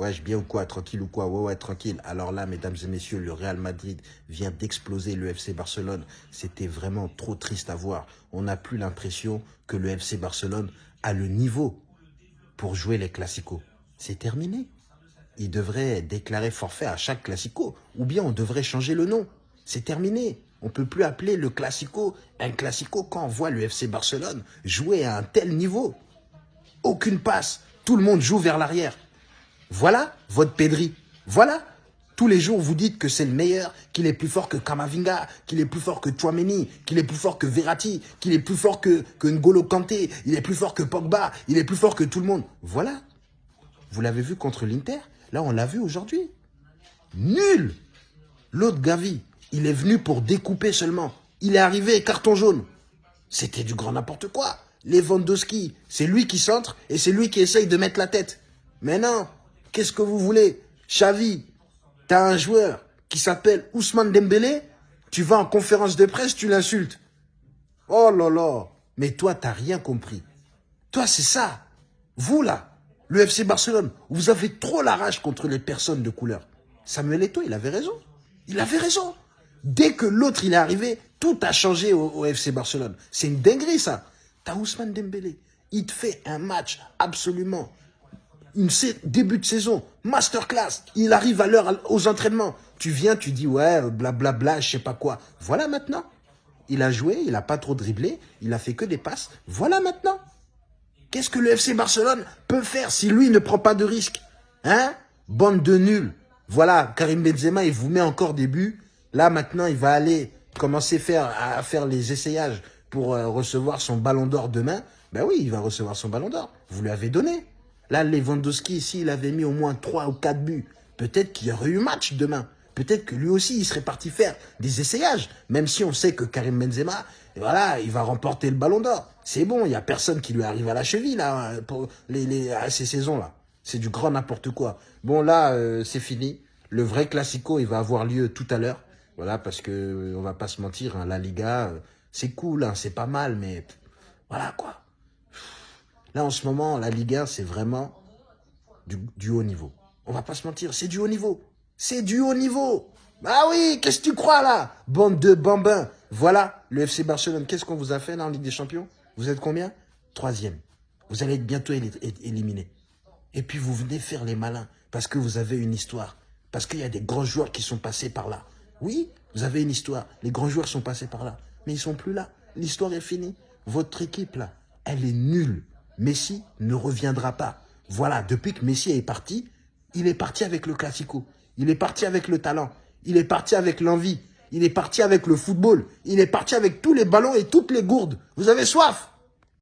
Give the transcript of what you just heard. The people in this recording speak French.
Ouais, je bien ou quoi Tranquille ou quoi Ouais, ouais, tranquille. Alors là, mesdames et messieurs, le Real Madrid vient d'exploser le FC Barcelone. C'était vraiment trop triste à voir. On n'a plus l'impression que le FC Barcelone a le niveau pour jouer les classicos. C'est terminé. Il devrait déclarer forfait à chaque classico. Ou bien on devrait changer le nom. C'est terminé. On ne peut plus appeler le classico un classico quand on voit le FC Barcelone jouer à un tel niveau. Aucune passe. Tout le monde joue vers l'arrière. Voilà votre Pedri. Voilà. Tous les jours, vous dites que c'est le meilleur, qu'il est plus fort que Kamavinga, qu'il est plus fort que Chouameni, qu'il est plus fort que Verratti, qu'il est plus fort que, N'Golo Kanté, il est plus fort que Pogba, il est plus fort que tout le monde. Voilà. Vous l'avez vu contre l'Inter? Là, on l'a vu aujourd'hui. Nul L'autre Gavi, il est venu pour découper seulement. Il est arrivé, carton jaune. C'était du grand n'importe quoi. Lewandowski, c'est lui qui centre et c'est lui qui essaye de mettre la tête. Mais non, qu'est-ce que vous voulez? Xavi, t'as un joueur qui s'appelle Ousmane Dembélé, tu vas en conférence de presse, tu l'insultes. Oh là là, mais toi, t'as rien compris. Toi, c'est ça. Vous, là, le FC Barcelone, vous avez trop la rage contre les personnes de couleur. Samuel Eto'o, il avait raison. Il avait raison. Dès que l'autre, il est arrivé, tout a changé au, FC Barcelone. C'est une dinguerie, ça. T'as Ousmane Dembélé. Il te fait un match absolument une début de saison, masterclass, il arrive à l'heure aux entraînements. Tu viens, tu dis ouais, blablabla, bla, je sais pas quoi. Voilà maintenant. Il a joué, il a pas trop dribblé, il a fait que des passes. Voilà maintenant. Qu'est-ce que le FC Barcelone peut faire si lui ne prend pas de risque Hein? Bande de nuls. Voilà, Karim Benzema, il vous met encore des buts. Là, maintenant, il va aller commencer à faire les essayages pour euh, recevoir son ballon d'or demain. Ben oui, il va recevoir son ballon d'or. Vous lui avez donné. Là, Lewandowski, s'il avait mis au moins 3 ou 4 buts, peut-être qu'il y aurait eu match demain. Peut-être que lui aussi, il serait parti faire des essayages. Même si on sait que Karim Benzema, voilà, il va remporter le ballon d'or. C'est bon, il n'y a personne qui lui arrive à la cheville, là, pour les, à ces saisons-là. C'est du grand n'importe quoi. Bon, là, euh, c'est fini. Le vrai Classico, il va avoir lieu tout à l'heure. Voilà, parce que on va pas se mentir, hein, la Liga, euh, c'est cool, hein, c'est pas mal, mais voilà, quoi. Là, en ce moment, la Ligue 1, c'est vraiment du, haut niveau. On va pas se mentir, c'est du haut niveau. C'est du haut niveau. Ah oui, qu'est-ce que tu crois là? Bande de bambins. Voilà, le FC Barcelone, qu'est-ce qu'on vous a fait là en Ligue des Champions? Vous êtes combien? Troisième. Vous allez être bientôt éliminé. Et puis vous venez faire les malins parce que vous avez une histoire. Parce qu'il y a des grands joueurs qui sont passés par là. Oui, vous avez une histoire. Les grands joueurs sont passés par là. Mais ils sont plus là. L'histoire est finie. Votre équipe là, elle est nulle. Messi ne reviendra pas. Voilà, depuis que Messi est parti, il est parti avec le Classico. Il est parti avec le talent. Il est parti avec l'envie. Il est parti avec le football. Il est parti avec tous les ballons et toutes les gourdes. Vous avez soif